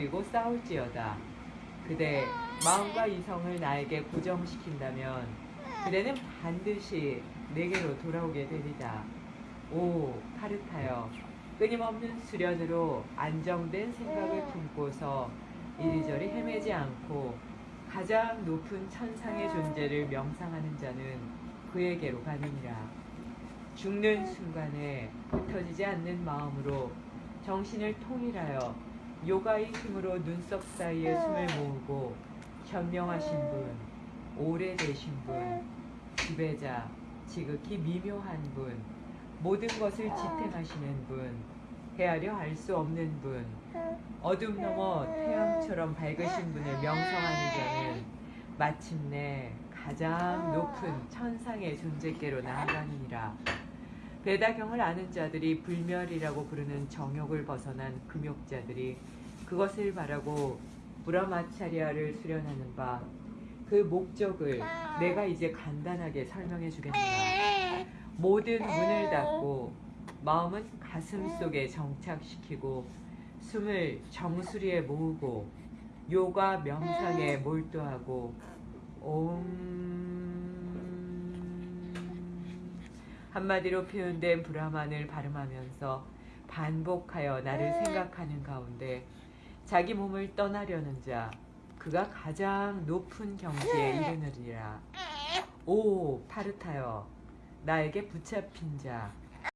그리고 싸울지어다. 그대 마음과 이성을 나에게 고정시킨다면 그대는 반드시 내게로 돌아오게 되리다. 오 파르타여 끊임없는 수련으로 안정된 생각을 품고서 이리저리 헤매지 않고 가장 높은 천상의 존재를 명상하는 자는 그에게로 가느니라. 죽는 순간에 흩어지지 않는 마음으로 정신을 통일하여 요가의 힘으로 눈썹 사이에 숨을 모으고 현명하신 분, 오래되신 분, 지배자, 지극히 미묘한 분, 모든 것을 지탱하시는 분, 헤아려 알 수 없는 분, 어둠 너머 태양처럼 밝으신 분을 명성하는 자는 마침내 가장 높은 천상의 존재께로 나아가느니라. 베다경을 아는 자들이 불멸이라고 부르는 정욕을 벗어난 금욕자들이 그것을 바라고 브라마차리아를 수련하는 바 그 목적을 내가 이제 간단하게 설명해 주겠노라. 모든 문을 닫고 마음은 가슴 속에 정착시키고 숨을 정수리에 모으고 요가 명상에 몰두하고 옴 한마디로 표현된 브라만을 발음하면서 반복하여 나를 생각하는 가운데 자기 몸을 떠나려는 자 그가 가장 높은 경지에 이르느니라. 오 파르타여 나에게 붙잡힌 자